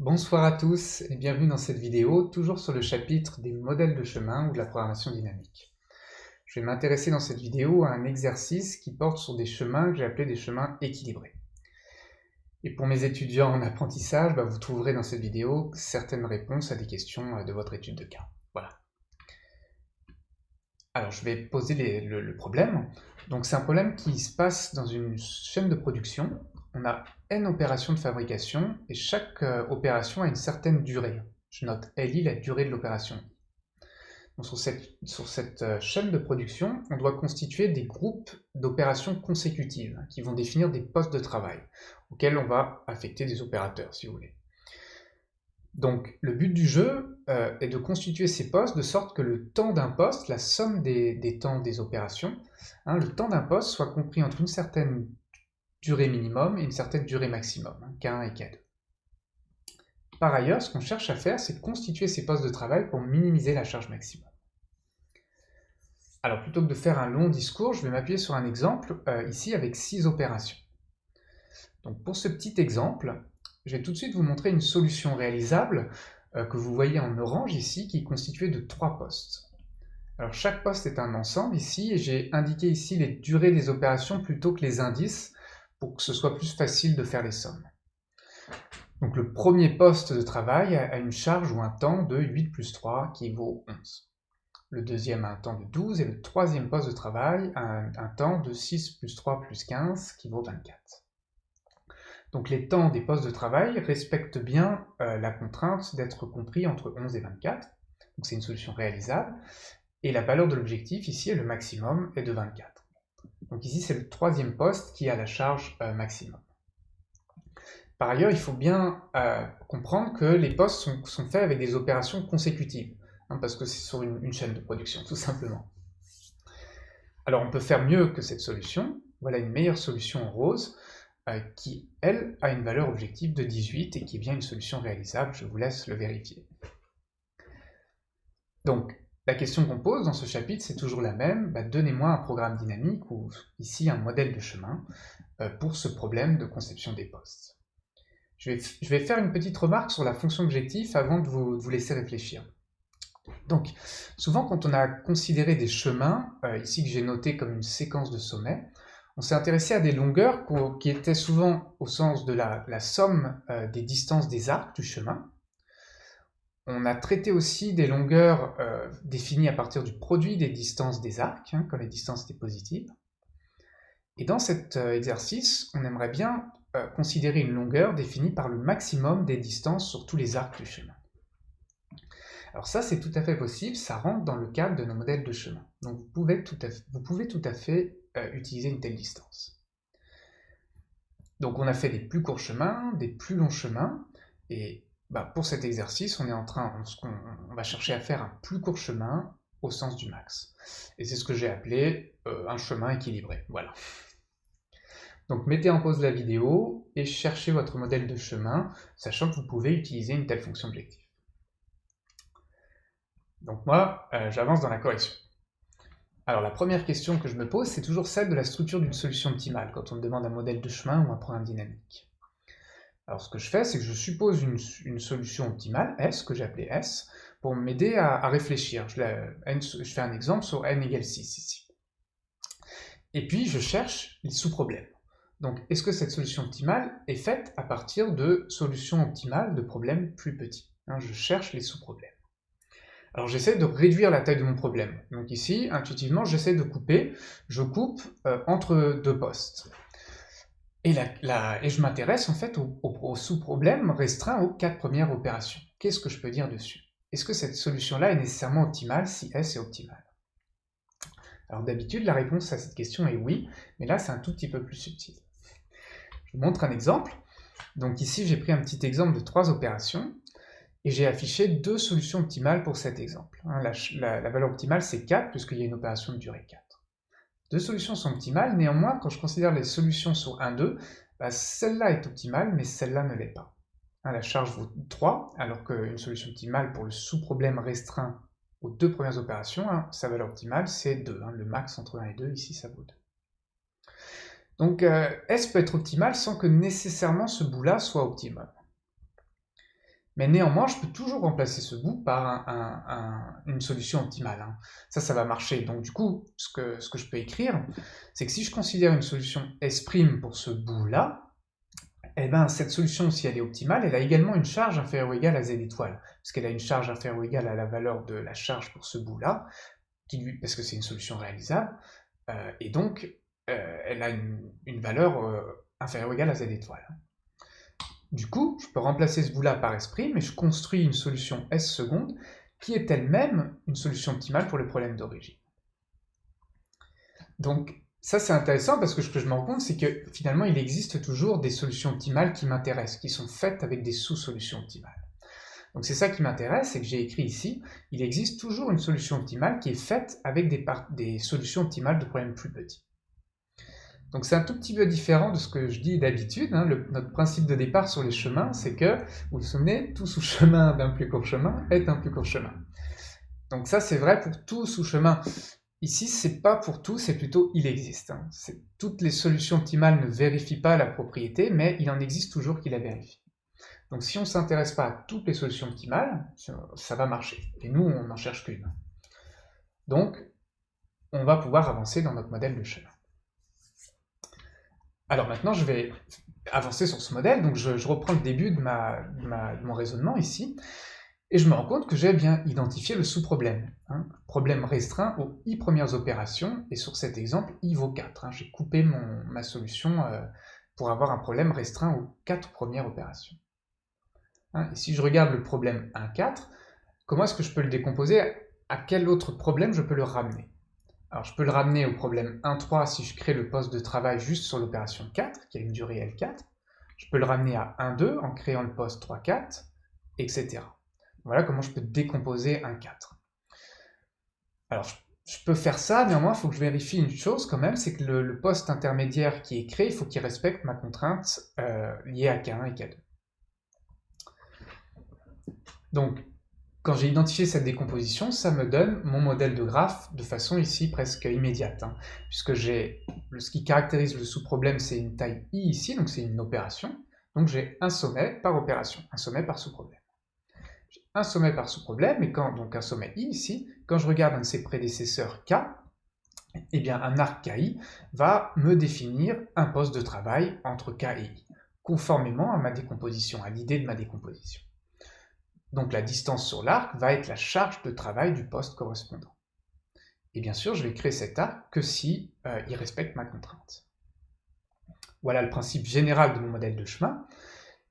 Bonsoir à tous et bienvenue dans cette vidéo, toujours sur le chapitre des modèles de chemin ou de la programmation dynamique. Je vais m'intéresser dans cette vidéo à un exercice qui porte sur des chemins que j'ai appelés des chemins équilibrés. Et pour mes étudiants en apprentissage, bah, vous trouverez dans cette vidéo certaines réponses à des questions euh, de votre étude de cas. Voilà. Alors je vais poser le, le problème. Donc c'est un problème qui se passe dans une chaîne de production on a n opérations de fabrication et chaque euh, opération a une certaine durée. Je note LI, la durée de l'opération. Sur cette, euh, chaîne de production, on doit constituer des groupes d'opérations consécutives qui vont définir des postes de travail auxquels on va affecter des opérateurs, si vous voulez. Donc le but du jeu euh, est de constituer ces postes de sorte que le temps d'un poste, la somme des, temps des opérations, hein, le temps d'un poste soit compris entre une certaine durée minimum et une certaine durée maximum, hein, K1 et K2. Par ailleurs, ce qu'on cherche à faire, c'est de constituer ces postes de travail pour minimiser la charge maximum. Alors plutôt que de faire un long discours, je vais m'appuyer sur un exemple, euh, ici avec six opérations. Donc pour ce petit exemple, je vais tout de suite vous montrer une solution réalisable euh, que vous voyez en orange ici, qui est constituée de trois postes. Alors chaque poste est un ensemble ici, et j'ai indiqué ici les durées des opérations plutôt que les indices, pour que ce soit plus facile de faire les sommes. Donc le premier poste de travail a une charge ou un temps de 8 plus 3 qui vaut 11. Le deuxième a un temps de 12 et le troisième poste de travail a un, temps de 6 plus 3 plus 15 qui vaut 24. Donc les temps des postes de travail respectent bien euh, la contrainte d'être compris entre 11 et 24. Donc c'est une solution réalisable. Et la valeur de l'objectif ici est le maximum est de 24. Donc ici, c'est le troisième poste qui a la charge euh, maximum. Par ailleurs, il faut bien euh, comprendre que les postes sont, faits avec des opérations consécutives, hein, parce que c'est sur une, chaîne de production, tout simplement. Alors on peut faire mieux que cette solution. Voilà une meilleure solution en rose, euh, qui, elle, a une valeur objective de 18 et qui est bien une solution réalisable. Je vous laisse le vérifier. Donc, la question qu'on pose dans ce chapitre, c'est toujours la même. Bah, donnez-moi un programme dynamique ou ici un modèle de chemin euh, pour ce problème de conception des postes. Je vais, faire une petite remarque sur la fonction objectif avant de vous, laisser réfléchir. Donc, souvent quand on a considéré des chemins, euh, ici que j'ai noté comme une séquence de sommets, on s'est intéressé à des longueurs qui étaient souvent au sens de la, somme euh, des distances des arcs du chemin, on a traité aussi des longueurs euh, définies à partir du produit des distances des arcs, hein, quand les distances étaient positives. Et dans cet euh, exercice, on aimerait bien euh, considérer une longueur définie par le maximum des distances sur tous les arcs du chemin. Alors ça, c'est tout à fait possible, ça rentre dans le cadre de nos modèles de chemin. Donc vous pouvez tout à fait, vous pouvez tout à fait utiliser une telle distance. Donc on a fait des plus courts chemins, des plus longs chemins, et bah, pour cet exercice, on est en train, on, va chercher à faire un plus court chemin au sens du max. Et c'est ce que j'ai appelé euh, un chemin équilibré. Voilà. Donc mettez en pause la vidéo et cherchez votre modèle de chemin, sachant que vous pouvez utiliser une telle fonction objectif. Donc moi, euh, j'avance dans la correction. Alors la première question que je me pose, c'est toujours celle de la structure d'une solution optimale, quand on me demande un modèle de chemin ou un programme dynamique. Alors ce que je fais, c'est que je suppose une, solution optimale, S, que j'ai appelée S, pour m'aider à, réfléchir. Je, fais un exemple sur n égale 6 ici. Et puis je cherche les sous-problèmes. Donc est-ce que cette solution optimale est faite à partir de solutions optimales de problèmes plus petits hein, Je cherche les sous-problèmes. Alors j'essaie de réduire la taille de mon problème. Donc ici, intuitivement, j'essaie de couper. Je coupe euh, entre deux postes. Et, je m'intéresse en fait au, sous-problème restreint aux quatre premières opérations. Qu'est-ce que je peux dire dessus? Est-ce que cette solution-là est nécessairement optimale si S est optimale Alors d'habitude, la réponse à cette question est oui, mais là c'est un tout petit peu plus subtil. Je vous montre un exemple. Donc ici, j'ai pris un petit exemple de trois opérations, et j'ai affiché deux solutions optimales pour cet exemple. Hein, la, la valeur optimale, c'est 4, puisqu'il y a une opération de durée 4. Deux solutions sont optimales, néanmoins, quand je considère les solutions sur 1, 2, bah, celle-là est optimale, mais celle-là ne l'est pas. Hein, la charge vaut 3, alors qu'une solution optimale pour le sous-problème restreint aux deux premières opérations, hein, sa valeur optimale, c'est 2. Hein, le max entre 1 et 2, ici, ça vaut 2. Donc, euh, S peut être optimal sans que nécessairement ce bout-là soit optimal. Mais néanmoins, je peux toujours remplacer ce bout par une solution optimale. Hein. Ça, ça va marcher. Donc du coup, ce que, je peux écrire, c'est que si je considère une solution S' pour ce bout-là, eh ben, cette solution, si elle est optimale, elle a également une charge inférieure ou égale à z étoile, parce qu'elle a une charge inférieure ou égale à la valeur de la charge pour ce bout-là, parce que c'est une solution réalisable, euh, et donc euh, elle a une, valeur euh, inférieure ou égale à z étoile. Du coup, je peux remplacer ce bout-là par S', mais je construis une solution S seconde qui est elle-même une solution optimale pour le problème d'origine. Donc, ça, c'est intéressant parce que ce que je me rends compte, c'est que finalement, il existe toujours des solutions optimales qui m'intéressent, qui sont faites avec des sous-solutions optimales. Donc c'est ça qui m'intéresse, c'est que j'ai écrit ici, il existe toujours une solution optimale qui est faite avec des solutions optimales de problèmes plus petits. Donc c'est un tout petit peu différent de ce que je dis d'habitude. Hein. Notre principe de départ sur les chemins, c'est que, vous vous souvenez, tout sous-chemin d'un plus court chemin est un plus court chemin. Donc ça c'est vrai pour tout sous-chemin. Ici, c'est pas pour tout, c'est plutôt il existe. Hein. Toutes les solutions optimales ne vérifient pas la propriété, mais il en existe toujours qui la vérifient. Donc si on ne s'intéresse pas à toutes les solutions optimales, ça va marcher. Et nous, on n'en cherche qu'une. Donc, on va pouvoir avancer dans notre modèle de chemin. Alors maintenant, je vais avancer sur ce modèle. Donc je, reprends le début de, mon raisonnement ici. Et je me rends compte que j'ai bien identifié le sous-problème. Hein. Problème restreint aux i premières opérations, et sur cet exemple, i vaut 4. Hein. J'ai coupé ma solution euh, pour avoir un problème restreint aux 4 premières opérations. Hein. et si je regarde le problème 1, 4, comment est-ce que je peux le décomposer? À quel autre problème je peux le ramener? Alors je peux le ramener au problème 1, 3 si je crée le poste de travail juste sur l'opération 4, qui a une durée L4. Je peux le ramener à 1, 2 en créant le poste 3, 4, etc. Voilà comment je peux décomposer un 4. Alors, je, peux faire ça, néanmoins, il faut que je vérifie une chose quand même, c'est que le, poste intermédiaire qui est créé, il faut qu'il respecte ma contrainte euh, liée à K1 et K2. Donc, quand j'ai identifié cette décomposition, ça me donne mon modèle de graphe de façon ici presque immédiate, hein, puisque j'ai ce qui caractérise le sous-problème, c'est une taille i ici, donc c'est une opération, donc j'ai un sommet par opération, un sommet par sous-problème. Un sommet par sous-problème, et quand, donc un sommet i ici, quand je regarde un de ses prédécesseurs k, eh bien un arc KI va me définir un poste de travail entre K et I, conformément à ma décomposition, à l'idée de ma décomposition. Donc la distance sur l'arc va être la charge de travail du poste correspondant. Et bien sûr, je vais créer cet arc que si euh, il respecte ma contrainte. Voilà le principe général de mon modèle de chemin,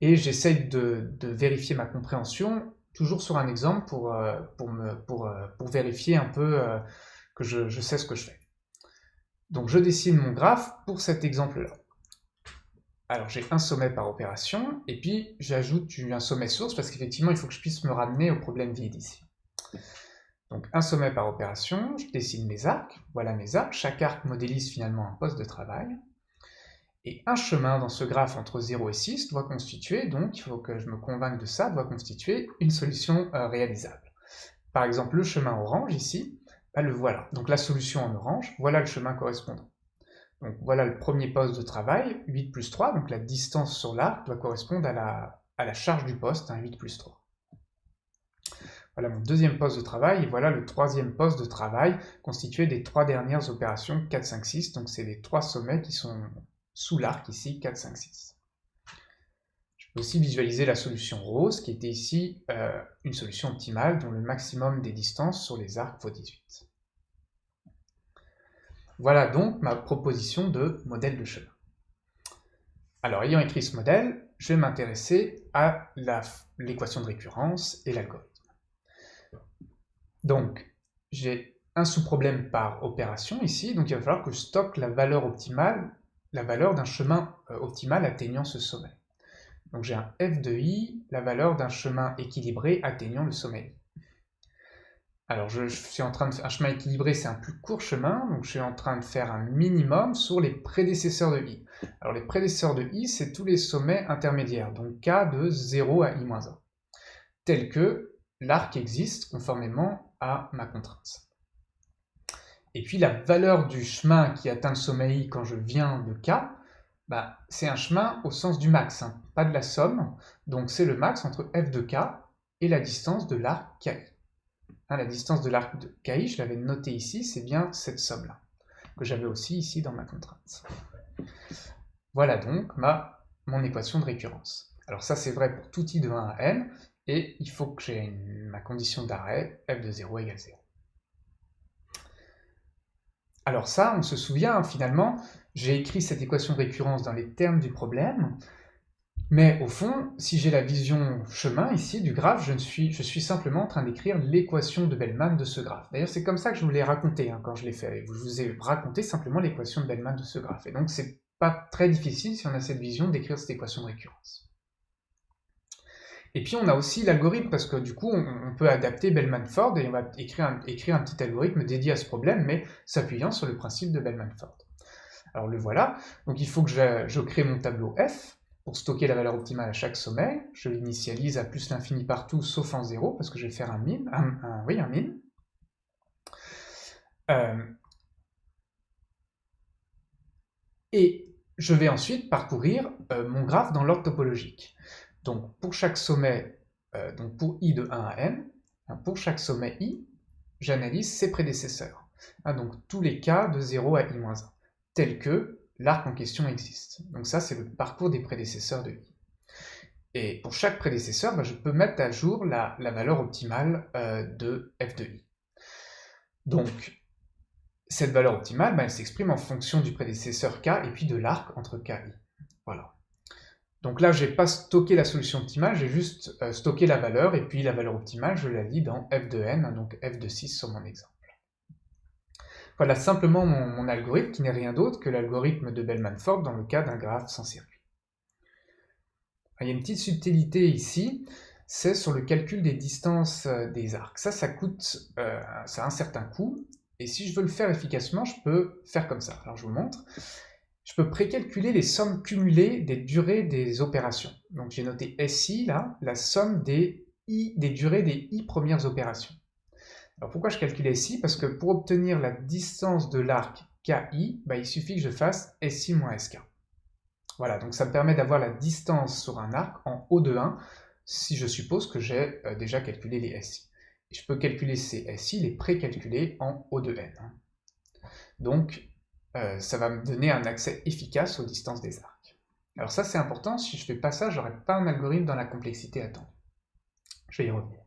et j'essaye de, vérifier ma compréhension toujours sur un exemple pour, euh, euh, vérifier un peu que je, je, sais ce que je fais. Donc je dessine mon graphe pour cet exemple-là. Alors j'ai un sommet par opération, et puis j'ajoute un sommet source, parce qu'effectivement il faut que je puisse me ramener au problème vide ici. Donc un sommet par opération, je dessine mes arcs, voilà mes arcs, chaque arc modélise finalement un poste de travail. Et un chemin dans ce graphe entre 0 et 6 doit constituer, donc il faut que je me convainque de ça, doit constituer une solution euh, réalisable. Par exemple, le chemin orange ici, bah, le voilà. Donc la solution en orange, voilà le chemin correspondant. Voilà le premier poste de travail, 8 plus 3, donc la distance sur l'arc doit correspondre à la, charge du poste, 8 plus 3. Voilà mon deuxième poste de travail, et voilà le troisième poste de travail, constitué des trois dernières opérations 4, 5, 6, donc c'est les trois sommets qui sont sous l'arc ici 4, 5, 6. Je peux aussi visualiser la solution rose qui était ici euh, une solution optimale dont le maximum des distances sur les arcs vaut 18. Voilà donc ma proposition de modèle de chemin. Alors ayant écrit ce modèle, je vais m'intéresser à l'équation de récurrence et l'algorithme. Donc j'ai un sous-problème par opération ici, donc il va falloir que je stocke la valeur optimale la valeur d'un chemin euh, optimal atteignant ce sommet. Donc j'ai un f de i, la valeur d'un chemin équilibré atteignant le sommet Alors je, suis en train de faire un chemin équilibré, c'est un plus court chemin, donc je suis en train de faire un minimum sur les prédécesseurs de i. Alors les prédécesseurs de i, c'est tous les sommets intermédiaires, donc k de 0 à i-1, tel que l'arc existe conformément à ma contrainte. Et puis la valeur du chemin qui atteint le sommet I quand je viens de K, bah, c'est un chemin au sens du max, hein, pas de la somme. Donc c'est le max entre f de k et la distance de l'arc ki. Hein, la distance de l'arc de ki, je l'avais noté ici, c'est bien cette somme-là, que j'avais aussi ici dans ma contrainte. Voilà donc ma, mon équation de récurrence. Alors ça c'est vrai pour tout i de 1 à n, et il faut que j'ai ma condition d'arrêt f de 0 égale 0. Alors ça, on se souvient, finalement, j'ai écrit cette équation de récurrence dans les termes du problème, mais au fond, si j'ai la vision chemin ici du graphe, je, suis, simplement en train d'écrire l'équation de Bellman de ce graphe. D'ailleurs, c'est comme ça que je vous l'ai raconté hein, quand je l'ai fait. Je vous ai raconté simplement l'équation de Bellman de ce graphe. Et donc, c'est pas très difficile, si on a cette vision, d'écrire cette équation de récurrence. Et puis on a aussi l'algorithme, parce que du coup on, peut adapter Bellman-Ford et on va écrire un, petit algorithme dédié à ce problème, mais s'appuyant sur le principe de Bellman-Ford. Alors le voilà, donc il faut que je, crée mon tableau F pour stocker la valeur optimale à chaque sommet. Je l'initialise à plus l'infini partout, sauf en 0, parce que je vais faire un min, un, oui, un min. Euh, et je vais ensuite parcourir euh, mon graphe dans l'ordre topologique. Donc pour chaque sommet, euh, donc pour i de 1 à n, hein, pour chaque sommet i, j'analyse ses prédécesseurs. Hein, donc tous les cas de 0 à i-1, tels que l'arc en question existe. Donc ça, c'est le parcours des prédécesseurs de i. Et pour chaque prédécesseur, bah, je peux mettre à jour la, valeur optimale euh, de f de i. Donc, cette valeur optimale, bah, elle s'exprime en fonction du prédécesseur k et puis de l'arc entre k et i. Voilà. Donc là, je n'ai pas stocké la solution optimale, j'ai juste euh, stocké la valeur, et puis la valeur optimale, je la lis dans f de n, donc f de 6 sur mon exemple. Voilà simplement mon, algorithme, qui n'est rien d'autre que l'algorithme de Bellman-Ford dans le cas d'un graphe sans circuit. Il y a une petite subtilité ici, c'est sur le calcul des distances euh, des arcs. Ça, ça coûte, euh, ça a un certain coût, et si je veux le faire efficacement, je peux faire comme ça. Alors je vous montre je peux précalculer les sommes cumulées des durées des opérations. Donc j'ai noté SI, la somme des, I, des durées des I premières opérations. Alors pourquoi je calcule SI Parce que pour obtenir la distance de l'arc KI, bah, il suffit que je fasse SI moins SK. Voilà, donc ça me permet d'avoir la distance sur un arc en O de 1, si je suppose que j'ai euh, déjà calculé les SI. je peux calculer ces SI, les précalculer en O de N. Donc, euh, ça va me donner un accès efficace aux distances des arcs. Alors ça c'est important, si je fais pas ça, j'aurai pas un algorithme dans la complexité attendue. Je vais y revenir.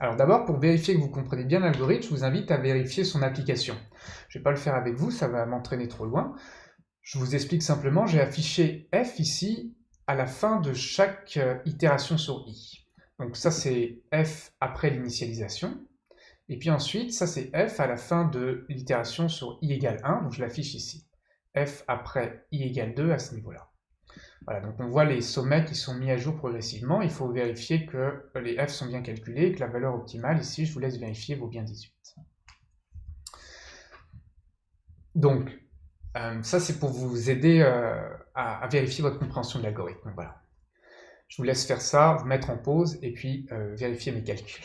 Alors d'abord, pour vérifier que vous comprenez bien l'algorithme, je vous invite à vérifier son application. Je ne vais pas le faire avec vous, ça va m'entraîner trop loin. Je vous explique simplement, j'ai affiché f ici à la fin de chaque euh, itération sur i. Donc ça c'est f après l'initialisation. Et puis ensuite, ça c'est f à la fin de l'itération sur i égale 1, donc je l'affiche ici. f après i égale 2 à ce niveau-là. Voilà, donc on voit les sommets qui sont mis à jour progressivement. Il faut vérifier que les f sont bien calculés et que la valeur optimale, ici, je vous laisse vérifier, vaut bien 18. Donc, euh, ça c'est pour vous aider euh, à, vérifier votre compréhension de l'algorithme. Voilà. Je vous laisse faire ça, vous mettre en pause et puis euh, vérifier mes calculs.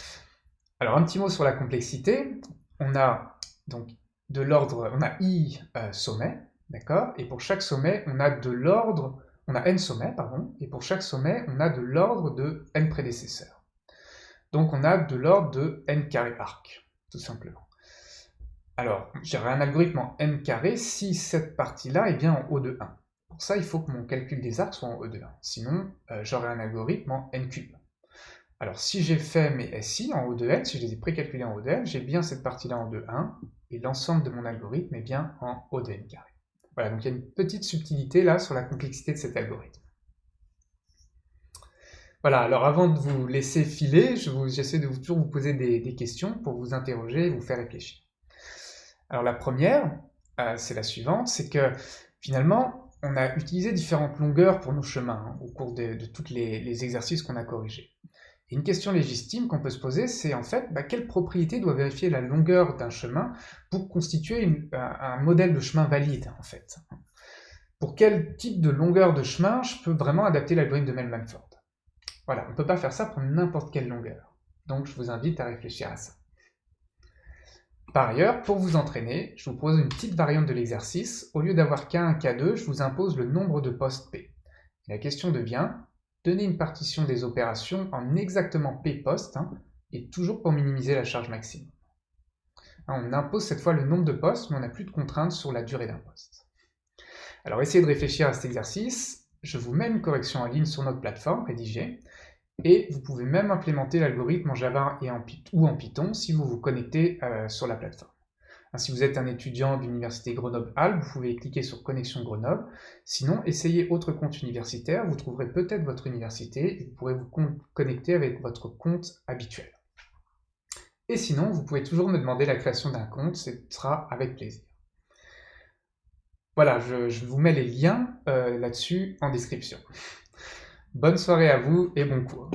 Alors un petit mot sur la complexité. On a donc de l'ordre, on a i sommets, d'accord? Et pour chaque sommet, on a de l'ordre, on a n sommets, pardon, et pour chaque sommet, on a de l'ordre de n prédécesseurs. Donc on a de l'ordre de n carré arc, tout simplement. Alors, j'aurai un algorithme en n carré si cette partie-là est bien en O de 1. Pour ça, il faut que mon calcul des arcs soit en O de 1. Sinon, euh, j'aurai un algorithme en n cube. Alors si j'ai fait mes SI en O de N, si je les ai précalculés en O de N, j'ai bien cette partie-là en 2,1, et l'ensemble de mon algorithme est bien en O de N carré. Voilà, donc il y a une petite subtilité là sur la complexité de cet algorithme. Voilà, alors avant de vous laisser filer, j'essaie de vous, toujours vous poser des, questions pour vous interroger et vous faire réfléchir. Alors la première, euh, c'est la suivante, c'est que finalement, on a utilisé différentes longueurs pour nos chemins hein, au cours de, tous les exercices qu'on a corrigés une question légitime qu'on peut se poser, c'est en fait, bah, quelle propriété doit vérifier la longueur d'un chemin pour constituer un, modèle de chemin valide, en fait? Pour quel type de longueur de chemin je peux vraiment adapter l'algorithme de Mellman-Ford Voilà, on ne peut pas faire ça pour n'importe quelle longueur. Donc je vous invite à réfléchir à ça. Par ailleurs, pour vous entraîner, je vous propose une petite variante de l'exercice. Au lieu d'avoir K1, K2, je vous impose le nombre de postes P. La question devient, donner une partition des opérations en exactement P postes, hein, et toujours pour minimiser la charge maximum. Hein, on impose cette fois le nombre de postes, mais on n'a plus de contraintes sur la durée d'un poste. Alors essayez de réfléchir à cet exercice. Je vous mets une correction en ligne sur notre plateforme, rédigée, et vous pouvez même implémenter l'algorithme en Java ou en Python si vous vous connectez euh, sur la plateforme. Si vous êtes un étudiant de l'université Grenoble-Alpes, vous pouvez cliquer sur Connexion Grenoble. Sinon, essayez autre compte universitaire, vous trouverez peut-être votre université et vous pourrez vous connecter avec votre compte habituel. Et sinon, vous pouvez toujours me demander la création d'un compte, ce sera avec plaisir. Voilà, je, vous mets les liens euh, là-dessus en description. Bonne soirée à vous et bon cours.